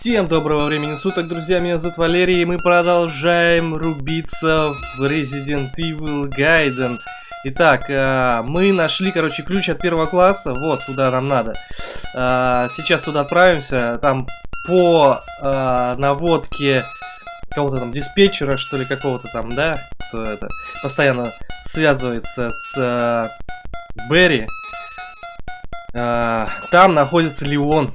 Всем доброго времени суток, друзья, меня зовут Валерий, и мы продолжаем рубиться в Resident Evil Gaiden. Итак, э, мы нашли, короче, ключ от первого класса, вот, куда нам надо. Э, сейчас туда отправимся, там по э, наводке кого-то там диспетчера, что ли, какого-то там, да, кто это, постоянно связывается с Берри. Там находится Леон,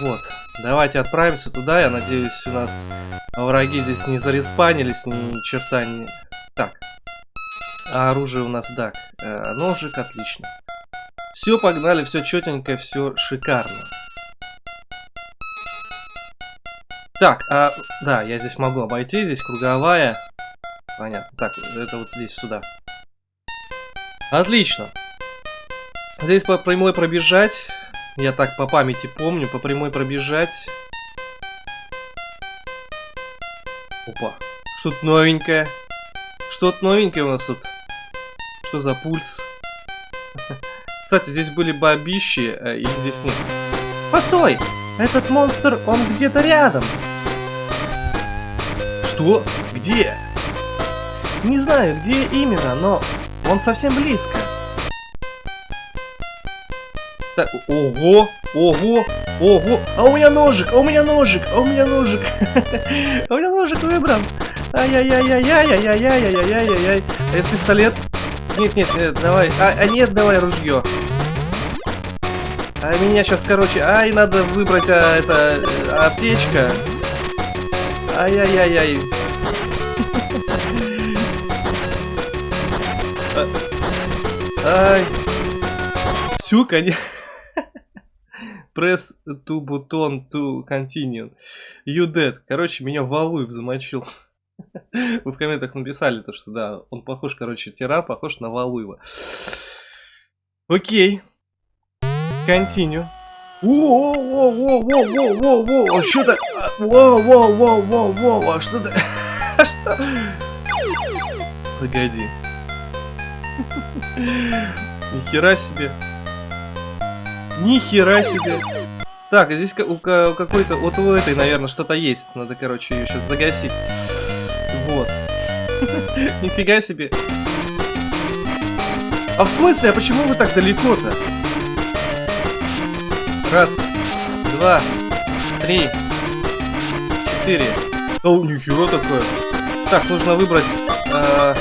вот. Давайте отправимся туда. Я надеюсь, у нас враги здесь не зареспанились, ни черта не... Так. А оружие у нас, да. Э, ножик, отлично. Все, погнали, все четенько, все шикарно. Так, а, да, я здесь могу обойти, здесь круговая. Понятно. Так, это вот здесь, сюда. Отлично. Здесь по прямой пробежать. Я так по памяти помню, по прямой пробежать. Опа. Что-то новенькое. Что-то новенькое у нас тут. Что за пульс? Кстати, здесь были бабищи, а их здесь нет. Постой! Этот монстр, он где-то рядом. Что? Где? Не знаю, где именно, но он совсем близко. Так, ого, ого, ого. А у меня ножик, а у меня ножик, а у меня ножик. А у меня ножик выбран. Ай-яй-яй-яй-яй-яй-яй-яй-яй-яй. А это пистолет? Нет, нет, нет, давай. А, а нет, давай ружье. А меня сейчас, короче, ай, надо выбрать, а, это, аптечка. Ай-яй-яй-яй. Ай. Все, конечно. Press to button to continue. You dead. Короче, меня Валуев замочил. Вы в комментах написали то, что да, он похож, короче, тиран похож на Валуева. Окей. Continue. Во-во-во-во-во-во-во, что-то... Во-во-во-во-во, что-то... Что? Погоди. Нихера себе. Ни хера себе. Так, а здесь у какой-то... Вот у этой, наверное, что-то есть. Надо, короче, ее сейчас загасить. Вот. Нифига себе. А в смысле? А почему вы так далеко-то? Раз, два, три, четыре. О, нихера такое. Так, нужно выбрать... Э...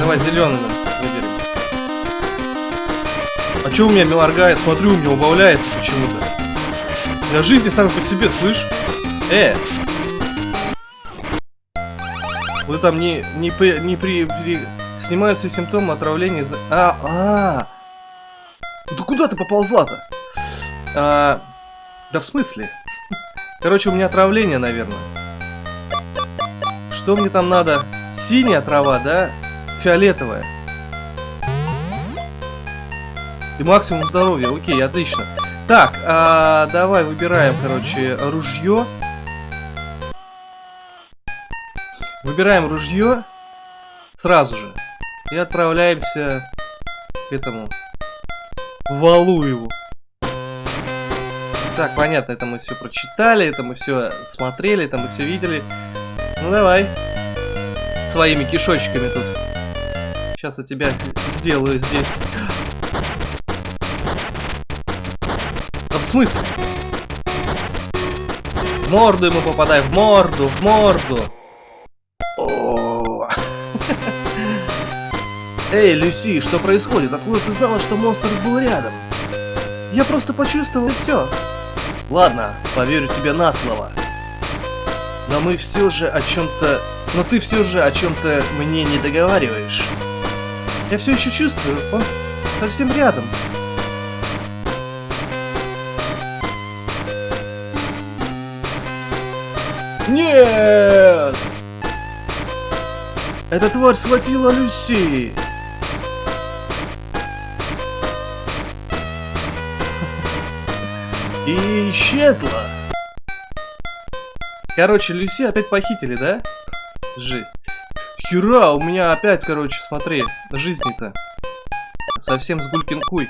Давай зеленый. А что у меня моргает? Смотрю, у меня убавляется почему-то. Для жизни сами по себе, слышь? Э! Вы там не, не, при, не при, при... Снимаются симптомы отравления... За... А, а! Да куда ты поползла-то? А, да в смысле? Короче, у меня отравление, наверное. Что мне там надо? Синяя трава, да? Фиолетовая. И максимум здоровья. Окей, отлично. Так, а, давай выбираем, короче, ружье. Выбираем ружье сразу же. И отправляемся к этому Валуеву. Так, понятно, это мы все прочитали, это мы все смотрели, это мы все видели. Ну давай. Своими кишочками тут. Сейчас я тебя сделаю здесь. В смысле? В морду ему попадай, в морду, в морду. Эй, Люси, что происходит? Откуда ты знала, что монстр был рядом? Я просто почувствовал все. Ладно, поверю тебе на слово. Но мы все же о чем-то... Но ты все же о чем-то мне не договариваешь. Я все еще чувствую, он совсем рядом. Нет! Эта тварь схватила Люси! И исчезла! Короче, Люси опять похитили, да? Жесть. Хера, у меня опять, короче, смотри, жизни-то. Совсем с куй.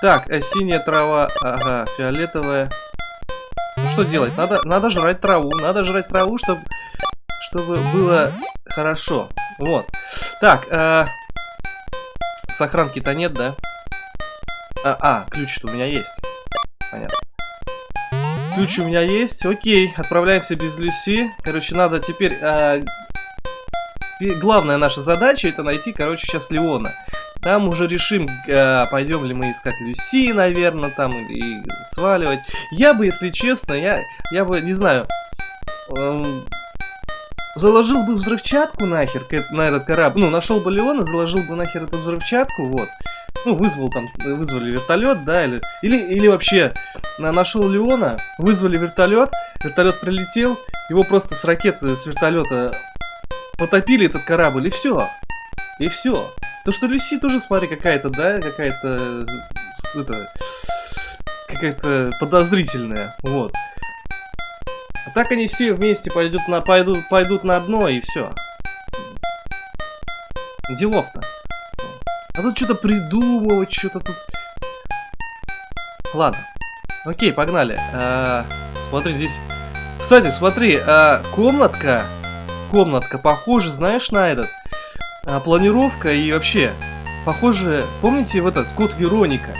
Так, а синяя трава, ага, фиолетовая. Ну что делать? Надо, надо жрать траву, надо жрать траву, чтобы, чтобы было хорошо. Вот. Так, э, сохранки-то нет, да? А, а ключ-то у меня есть. Понятно. Ключ у меня есть. Окей, отправляемся без Люси. Короче, надо теперь... Э, главная наша задача это найти, короче, сейчас Леона. Там уже решим, э, пойдем ли мы искать Люси, наверное, там, и, сваливать. Я бы, если честно, я, я бы, не знаю, э, заложил бы взрывчатку нахер на этот корабль. Ну, нашел бы Леона, заложил бы нахер эту взрывчатку, вот. Ну, вызвал там, вызвали вертолет, да, или, или, или вообще нашел Леона, вызвали вертолет, вертолет прилетел, его просто с ракеты, с вертолета потопили этот корабль, и все. И все. То, что Люси тоже, смотри, какая-то, да, какая-то... Это... Какая-то подозрительная, вот. А так они все вместе пойдут на, пойдут, пойдут на дно, и все. Делов-то. А тут что-то придумывать, что-то тут... Ладно. Окей, погнали. А, смотри, здесь... Кстати, смотри, а, комнатка... Комнатка похожа, знаешь, на этот а, планировка и вообще, похоже, помните в этот код Вероника?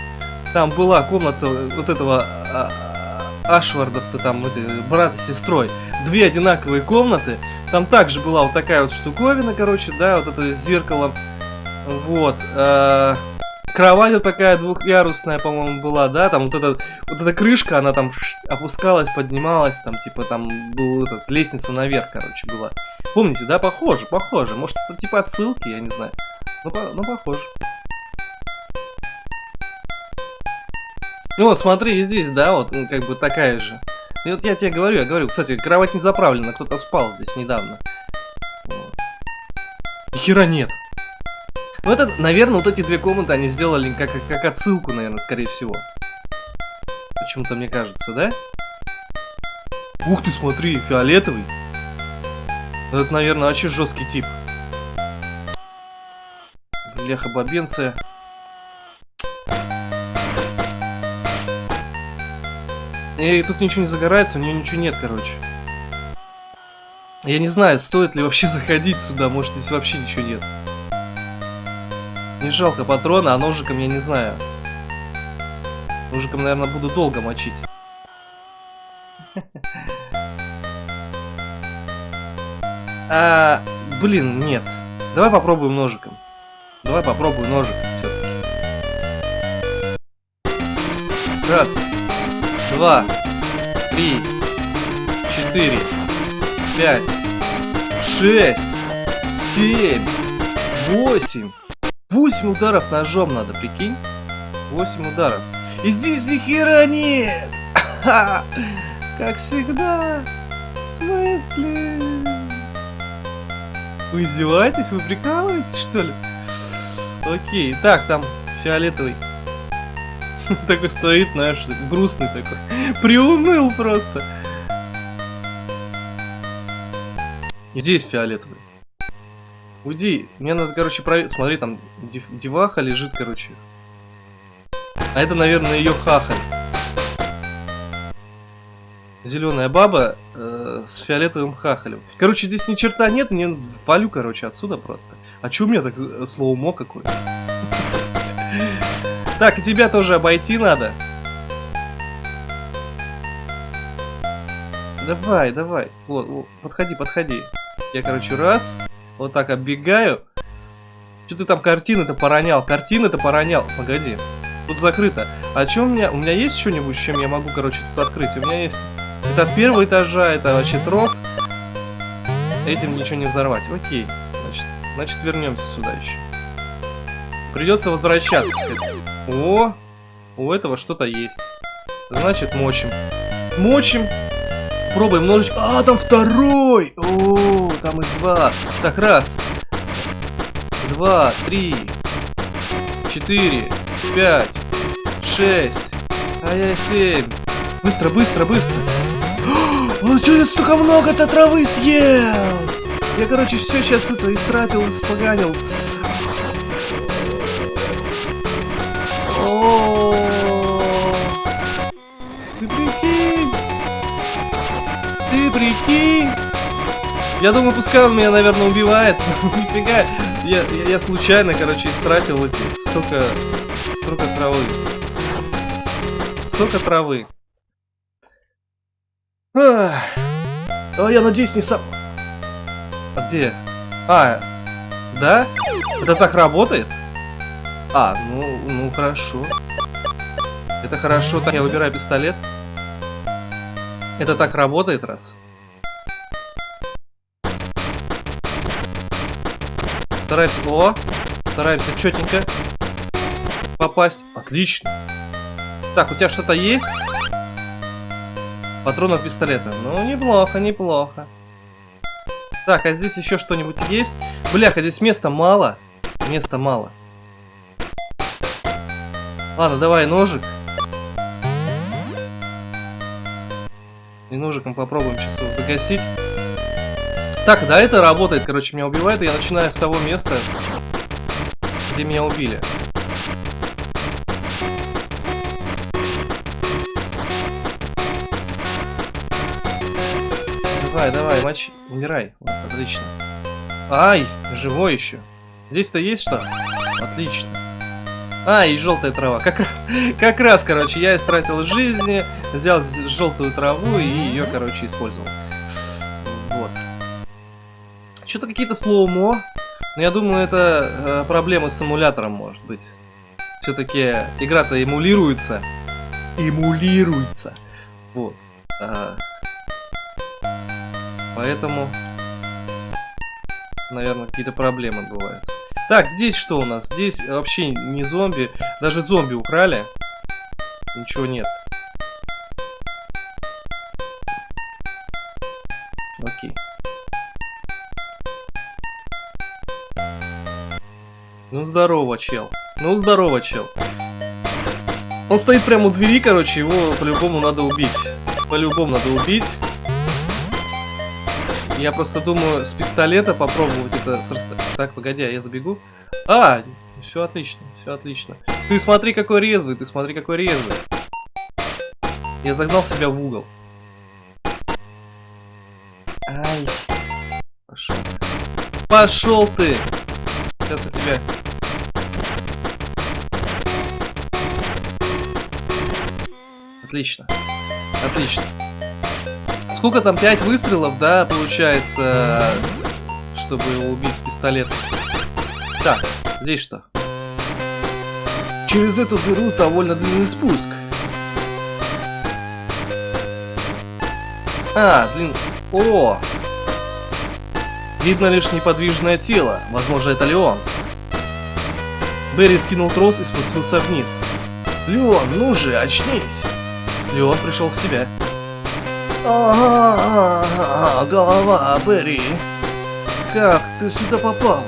Там была комната вот этого а, Ашвардов-то там, это, брат с сестрой. Две одинаковые комнаты. Там также была вот такая вот штуковина, короче, да, вот это с зеркалом. Вот. А, кровать вот такая двухъярусная, по-моему, была, да, там вот эта, вот эта крышка, она там опускалась, поднималась, там, типа, там была лестница наверх, короче, была. Помните, да? Похоже, похоже. Может, это типа отсылки, я не знаю. Ну, по ну похоже. Ну вот, смотри, и здесь, да, вот, ну, как бы такая же. И вот я тебе говорю, я говорю, кстати, кровать не заправлена, кто-то спал здесь недавно. Ни хера нет. Ну это, наверное, вот эти две комнаты они сделали как, как отсылку, наверное, скорее всего. Почему-то мне кажется, да? Ух ты, смотри, фиолетовый. Это, наверное, вообще жесткий тип. Бляха бабенция. И тут ничего не загорается, у нее ничего нет, короче. Я не знаю, стоит ли вообще заходить сюда, может здесь вообще ничего нет. Не жалко патрона, а ножиком я не знаю. Ножиком, наверное, буду долго мочить. А, блин, нет. Давай попробуем ножиком. Давай попробуем ножиком все Раз, два, три, четыре, пять, шесть, семь, восемь. Восемь ударов ножом надо, прикинь? Восемь ударов. И здесь ни хера нет! Как всегда. В смысле? Вы издеваетесь? Вы прикалываетесь, что ли? Окей, так, там фиолетовый. Такой стоит, знаешь, грустный такой. Приуныл просто. Здесь фиолетовый. Уйди, мне надо, короче, проверить. Смотри, там деваха лежит, короче. А это, наверное, ее хахаль. Зеленая баба э, с фиолетовым хахалем. Короче, здесь ни черта нет, не валю, короче, отсюда просто. А чё у меня так э, слоумо какое? Так, и тебя тоже обойти надо. Давай, давай. Вот, вот, подходи, подходи. Я, короче, раз. Вот так оббегаю. Что ты там картины-то поронял? Картины-то поронял. Погоди. Тут закрыто. А что у меня? У меня есть что-нибудь, чем я могу, короче, тут открыть? У меня есть это от первого этажа, это вообще трос. Этим ничего не взорвать. Окей. Значит, значит вернемся сюда еще. Придется возвращаться. О, у этого что-то есть. Значит, мочим. Мочим. Пробуем ножичек. А, там второй! О, там их два. Так, раз. Два, три. Четыре. Пять. Шесть. А я семь. Быстро, быстро, быстро. Он сегодня столько много-то травы съел! Я, короче, все сейчас это истратил, испоганил. О, Ты прикинь! Ты прикинь! Я думаю, пускай он меня, наверное, убивает. Нифига. Я, я, я случайно, короче, истратил эти столько, столько травы. Столько травы. А я надеюсь, не сам... А где? А, да? Это так работает? А, ну, ну хорошо. Это хорошо. Так, я выбираю пистолет. Это так работает, раз. Стараемся... О! Стараемся четенько попасть. Отлично. Так, у тебя что-то есть? Патрон от пистолета. Ну, неплохо, неплохо. Так, а здесь еще что-нибудь есть? Бляха, здесь места мало. Места мало. Ладно, давай ножик. И ножиком попробуем сейчас его загасить. Так, да, это работает, короче, меня убивает, и я начинаю с того места, где меня убили. Давай, давай, мочи, умирай. Вот, отлично. Ай, живой еще. Здесь-то есть что? Отлично. А, и желтая трава. Как раз, как раз, короче, я истратил жизни, взял желтую траву и ее, короче, использовал. Вот. Что-то какие-то слоумо. Но я думаю, это э, проблемы с эмулятором, может быть. Все-таки игра-то эмулируется. Эмулируется. Вот. А, Поэтому, наверное, какие-то проблемы бывают. Так, здесь что у нас? Здесь вообще не зомби. Даже зомби украли. Ничего нет. Окей. Ну здорово, чел. Ну здорово, чел. Он стоит прямо у двери, короче, его по-любому надо убить. По-любому надо убить. Я просто думаю с пистолета попробовать это Так, погоди, а я забегу. А, все отлично, все отлично. Ты смотри, какой резвый, ты смотри, какой резвый. Я загнал себя в угол. Ай. Пошел. Пошел ты! Сейчас я тебя... Отлично. Отлично. Сколько там? 5 выстрелов, да, получается, чтобы его убить с пистолета. Так, здесь что? Через эту дыру довольно длинный спуск. А, длин... О! Видно лишь неподвижное тело. Возможно, это Леон. Берри скинул трос и спустился вниз. Леон, ну же, очнись! Леон пришел в себя. Ага, голова, Берри. Как ты сюда попал?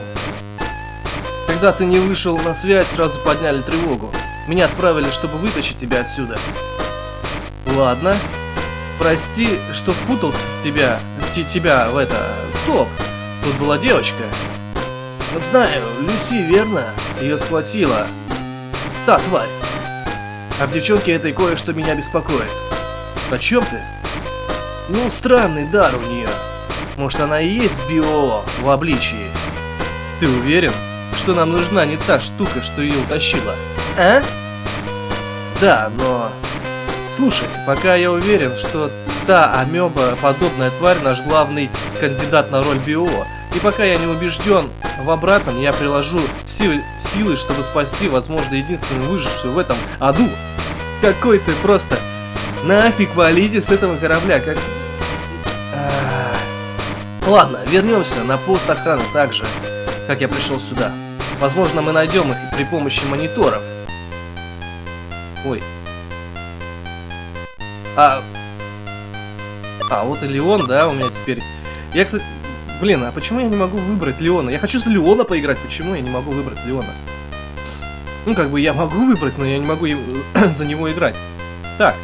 Когда ты не вышел на связь, сразу подняли тревогу. Меня отправили, чтобы вытащить тебя отсюда. Ладно. Прости, что впутался в тебя, тебя в это... Стоп! Тут была девочка. Знаю, Люси, верно? Ее схватила. Та тварь. А в девчонке этой кое-что меня беспокоит. О чем ты? Ну, странный дар у нее. Может, она и есть био в обличии. Ты уверен, что нам нужна не та штука, что ее утащила? А? Да, но... Слушай, пока я уверен, что та амеба подобная тварь наш главный кандидат на роль био, и пока я не убежден в обратном, я приложу силы, силы чтобы спасти, возможно, единственную выжившую в этом аду. Какой ты просто Нафиг валите с этого корабля, как... А... Ладно, вернемся на пост охраны так же, как я пришел сюда. Возможно, мы найдем их при помощи мониторов. Ой. А... А, вот и Леон, да, у меня теперь... Я, кстати... Блин, а почему я не могу выбрать Леона? Я хочу за Леона поиграть, почему я не могу выбрать Леона? Ну, как бы я могу выбрать, но я не могу за него играть. Так,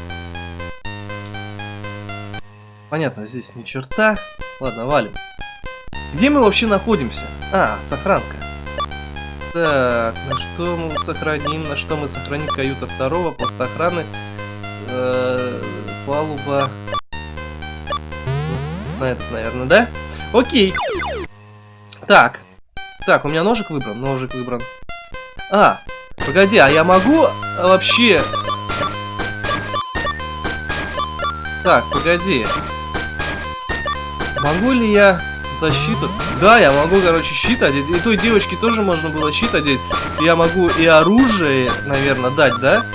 Понятно, здесь ни черта. Ладно, валим. Где мы вообще находимся? А, сохранка. Так, на что мы сохраним? На что мы сохраним каюта второго, пост охраны, э, палуба. на этот, наверное, да? Окей. Так. Так, у меня ножик выбран, ножик выбран. А, погоди, а я могу вообще... Так, погоди. Могу ли я защиту? Да, я могу, короче, щит одеть. И той девочке тоже можно было щит одеть. Я могу и оружие, наверное, дать, да?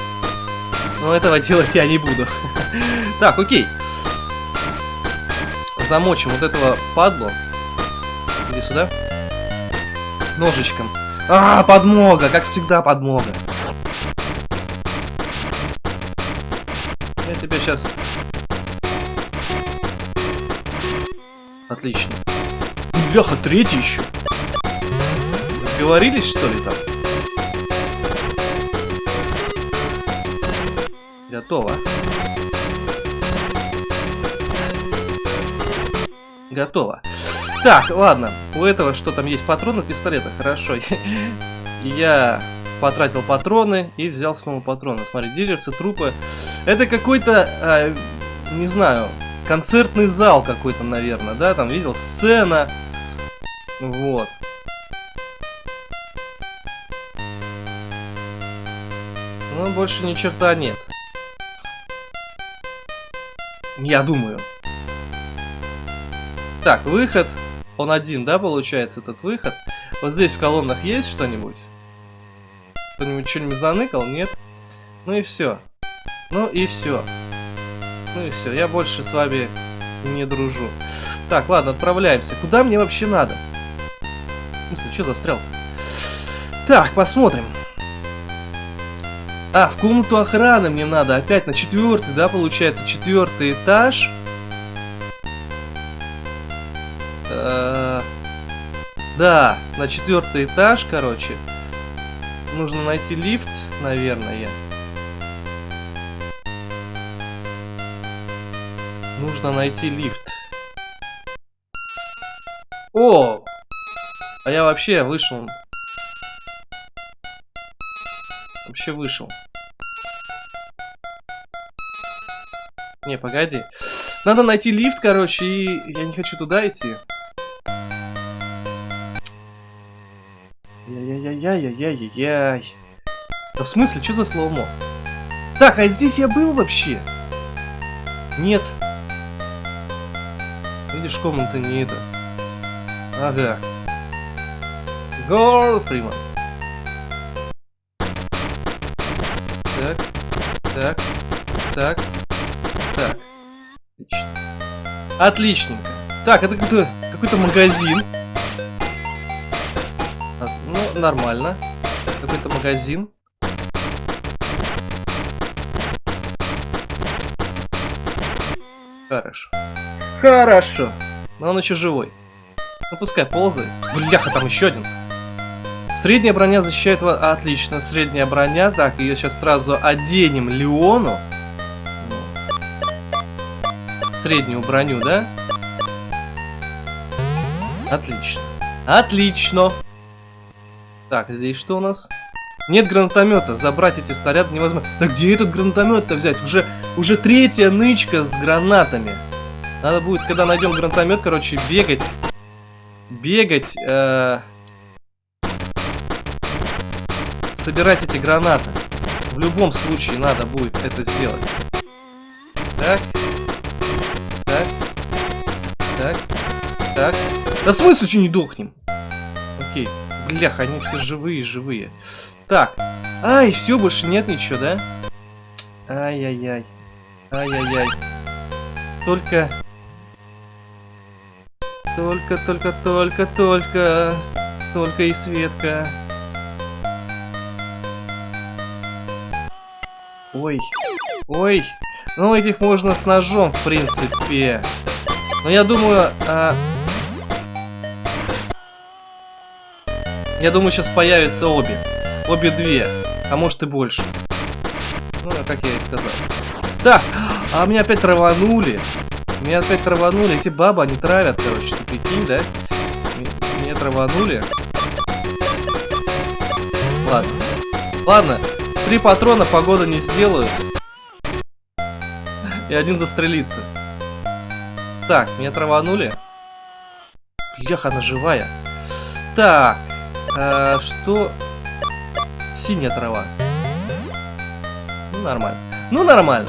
Но этого делать я не буду. Так, окей. Замочим вот этого падлу. Иди сюда. Ножичком. А, подмога, как всегда подмога. Я тебя сейчас... Отлично. Бляха, третий еще. Сговорились, что ли, там? Готово. Готово. Так, ладно. У этого что там есть? Патроны пистолета. Хорошо. Я потратил патроны и взял снова патроны. Смотри, дилерцы, трупы. Это какой-то, э, не знаю, концертный зал какой-то, наверное, да? Там видел сцена. Вот. Ну, больше ни черта нет. Я думаю. Так, выход. Он один, да, получается, этот выход? Вот здесь в колоннах есть что-нибудь? Кто-нибудь что-нибудь заныкал? Нет? Ну и все. Ну и все. Ну и все. Я больше с вами не дружу. Так, ладно, отправляемся. Куда мне вообще надо? В что застрял? Так, посмотрим. А, в комнату охраны мне надо. Опять на четвертый, да, получается, четвертый этаж. Э да, на четвертый этаж, короче. Нужно найти лифт, наверное. Нужно найти лифт. О! А я вообще вышел вообще вышел? Не, погоди. Надо найти лифт, короче, и я не хочу туда идти. Яй-яй-яй-яй-яй-яй. Да в смысле, что за слоумо? Так, а здесь я был вообще? Нет. Видишь, комната не это. Ага. Гол Фриман. Так, так, так, так. Отлично. Отличненько. Так, это какой-то какой-то магазин. Ну, нормально. Какой-то магазин. Хорошо. Хорошо. Но он еще живой. Ну пускай ползает. Бляха, там еще один. Средняя броня защищает вас... Отлично, средняя броня. Так, ее сейчас сразу оденем Леону. Среднюю броню, да? Отлично. Отлично. Так, здесь что у нас? Нет гранатомета. Забрать эти снаряды невозможно. Да где этот гранатомет-то взять? Уже, уже третья нычка с гранатами. Надо будет, когда найдем гранатомет, короче, бегать. Бегать. Э собирать эти гранаты. В любом случае надо будет это сделать. Так. Так. Так. Так. Да в смысле, что не дохнем? Окей. Блях, они все живые, живые. Так. Ай, все, больше нет ничего, да? Ай-яй-яй. Ай-яй-яй. Только... Только, только, только, только... Только и Светка. Ой. Ой. Ну, этих можно с ножом, в принципе. Но я думаю... А... Я думаю, сейчас появятся обе. Обе две. А может и больше. Ну, как я и сказал. Так, а меня опять траванули. Меня опять траванули. Эти бабы, они травят, короче. Прикинь, да? Меня траванули. Ладно. Ладно, Три патрона погода не сделают. И один застрелится. Так, меня траванули. Бляха, она живая. Так, а, что... Синяя трава. Ну, нормально. Ну, нормально.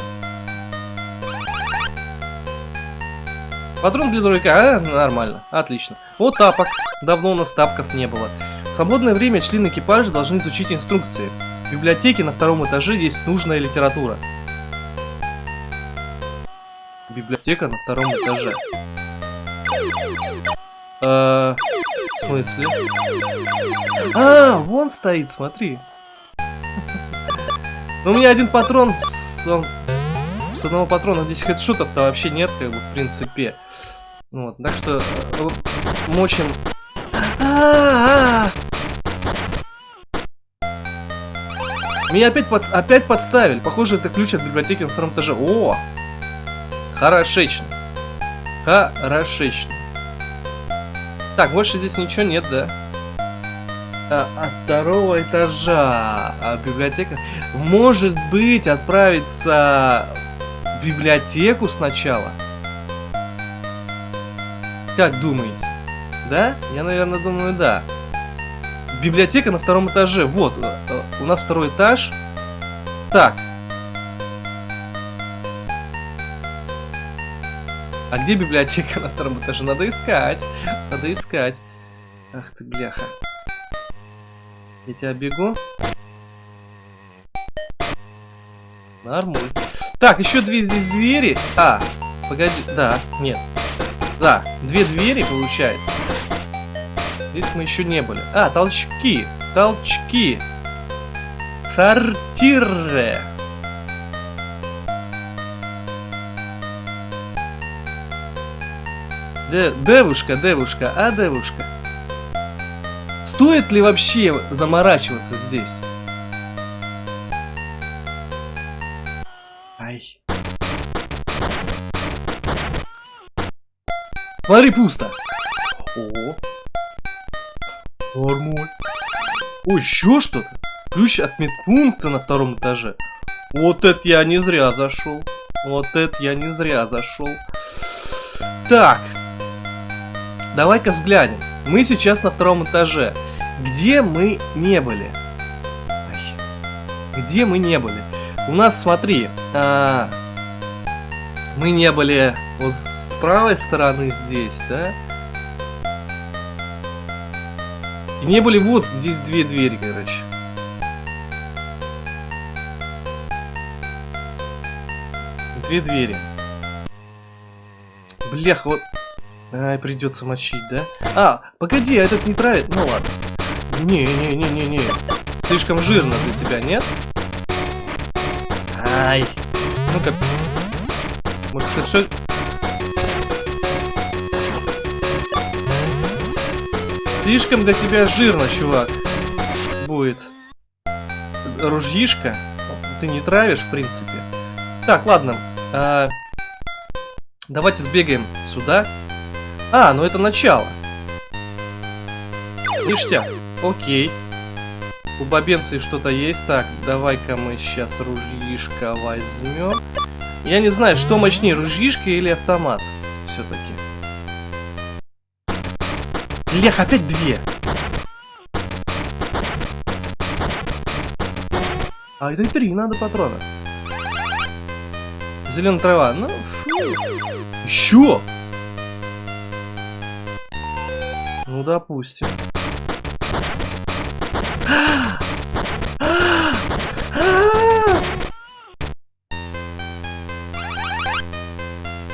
Патрон для дурака, а? Нормально, отлично. Вот тапок. Давно у нас тапков не было. В свободное время члены экипажа должны изучить инструкции. В библиотеке на втором этаже есть нужная литература. Библиотека на втором этаже. Э, в смысле? А, вон стоит, смотри. Ну, у меня один патрон, с, с одного патрона здесь хедшотов-то вообще нет, как бы, в принципе. Вот, так что э, мочим. Меня опять, под, опять подставили. Похоже, это ключ от библиотеки на втором этаже. О! Хорошечно. Хорошечно. Так, больше здесь ничего нет, да? А, от второго этажа а библиотека. Может быть, отправиться в библиотеку сначала? Как думаете? Да? Я, наверное, думаю, да. Библиотека на втором этаже. Вот, э, э, у нас второй этаж. Так. А где библиотека на втором этаже? Надо искать. Надо искать. Ах ты, бляха. Я тебя бегу. Нормуль. Так, еще две здесь двери. А, погоди. Да, нет. Да, две двери получается. Здесь мы еще не были. А, толчки. Толчки. Сортиры. Де девушка, девушка, а девушка. Стоит ли вообще заморачиваться здесь? Смотри, пусто. О. Нормуль. О, еще что-то. Ключ от медпункта на втором этаже. Вот это я не зря зашел. Вот это я не зря зашел. Так. Давай-ка взглянем. Мы сейчас на втором этаже. Где мы не были? Где мы не были? У нас, смотри, а, мы не были вот правой стороны здесь, да? И не были вот здесь две двери, короче. Две двери. Блях, вот... Ай, придется мочить, да? А, погоди, а этот не травит? Ну ладно. Не-не-не-не-не. Слишком жирно для тебя, нет? Ай. Ну-ка. Может, что... Слишком для тебя жирно, чувак. Будет. Ружьишка. Ты не травишь, в принципе. Так, ладно. А... Давайте сбегаем сюда. А, ну это начало. Ништяк. Окей. У бабенции что-то есть. Так, давай-ка мы сейчас ружьишко возьмем. Я не знаю, что мощнее, ружьишка или автомат. Все-таки. Лех, опять две. А это три надо патрона. Зеленая трава. Ну, фу. Еще. Ну, допустим.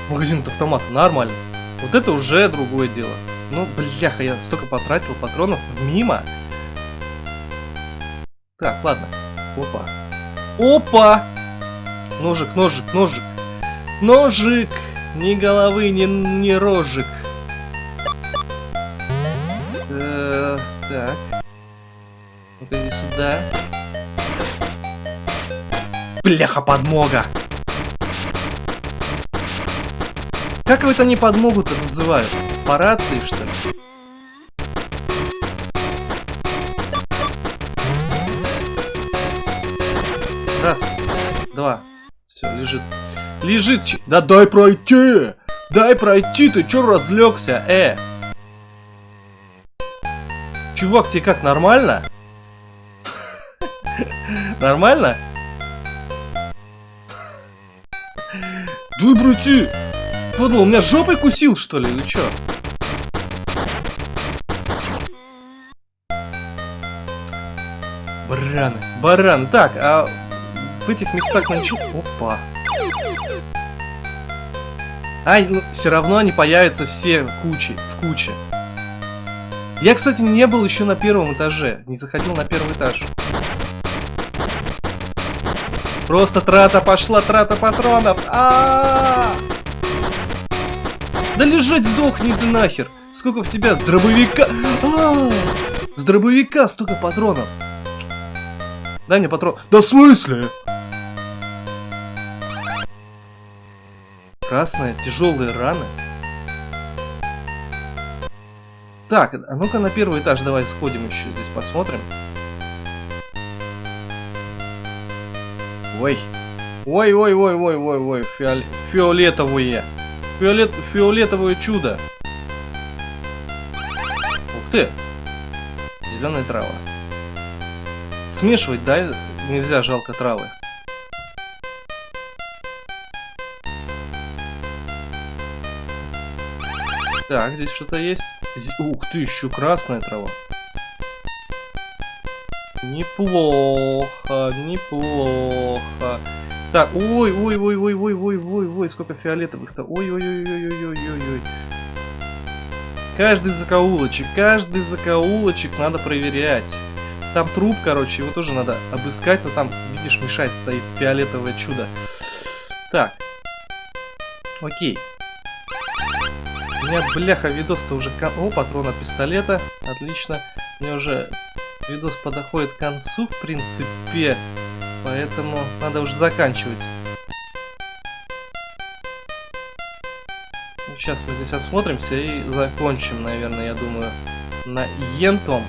Магазин автомата, нормально. Вот это уже другое дело. Ну, бляха, я столько потратил патронов мимо. Так, ладно. Опа. Опа! Ножик, ножик, ножик. Ножик! Ни головы, ни, ни рожик. Э -э так. Ну-ка иди сюда. Бляха, подмога! Как это не подмогу-то называют? По рации, что ли? Раз, два. Все, лежит. Лежит. Да дай пройти! Дай пройти, ты чё разлегся, э? Чувак, тебе как, нормально? Нормально? Дай пройти! Подумал, меня жопой кусил, что ли, или чё? Бараны, бараны. Так, а в этих местах ничего... Опа. Ай, ну, все равно они появятся все кучи, в куче. Я, кстати, не был еще на первом этаже. Не заходил на первый этаж. Просто трата пошла, трата патронов. А, -а, -а, Да лежать сдохни ты нахер. Сколько в тебя с дробовика? А -а! С дробовика столько патронов. Дай мне патрон. Да в смысле? Красные, тяжелые раны. Так, а ну-ка на первый этаж давай сходим еще здесь посмотрим. Ой. Ой-ой-ой-ой-ой-ой, фиол... фиолетовые. Фиолет... Фиолетовое чудо. Ух ты. Зеленая трава. Смешивать, да? Нельзя, жалко травы. Так, здесь что-то есть. Ух ты, еще красная трава. Неплохо, неплохо. Так, ой, ой, ой, ой, ой, ой, ой, ой, сколько фиолетовых-то. Ой, ой, ой, ой, ой, ой, ой. Каждый закоулочек, каждый закоулочек надо проверять. Там труп, короче, его тоже надо обыскать, но там, видишь, мешать стоит фиолетовое чудо. Так. Окей. У меня, бляха, видос-то уже... О, патрон от пистолета. Отлично. Меня уже видос подоходит к концу, в принципе. Поэтому надо уже заканчивать. Сейчас мы здесь осмотримся и закончим, наверное, я думаю, на Ентом.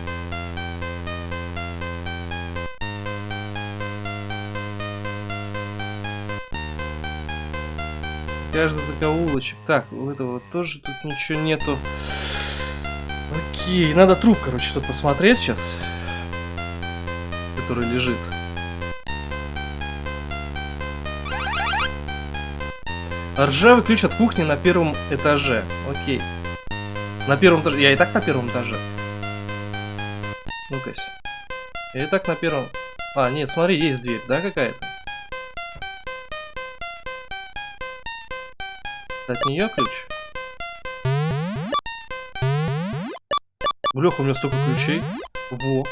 Каждый закоулочек. Так, у этого тоже тут ничего нету. Окей, надо труп, короче, тут посмотреть сейчас. Который лежит. Ржавый ключ от кухни на первом этаже. Окей. На первом этаже. Я и так на первом этаже. Ну-ка. Я и так на первом... А, нет, смотри, есть дверь, да, какая-то? От нее ключ? Блеха, у меня столько ключей. Во.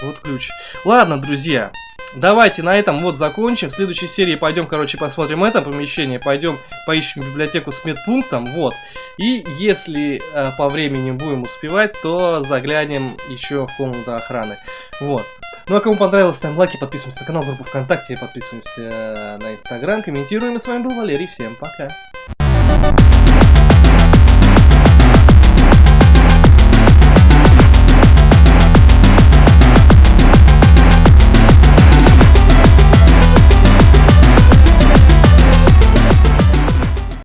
Вот ключ. Ладно, друзья. Давайте на этом вот закончим. В следующей серии пойдем, короче, посмотрим это помещение. Пойдем поищем библиотеку с медпунктом. Вот. И если э, по времени будем успевать, то заглянем еще в комнату охраны. Вот. Ну а кому понравилось, ставим лайки, подписываемся на канал, группу ВКонтакте, подписываемся на Инстаграм, комментируем. И с вами был Валерий, всем пока.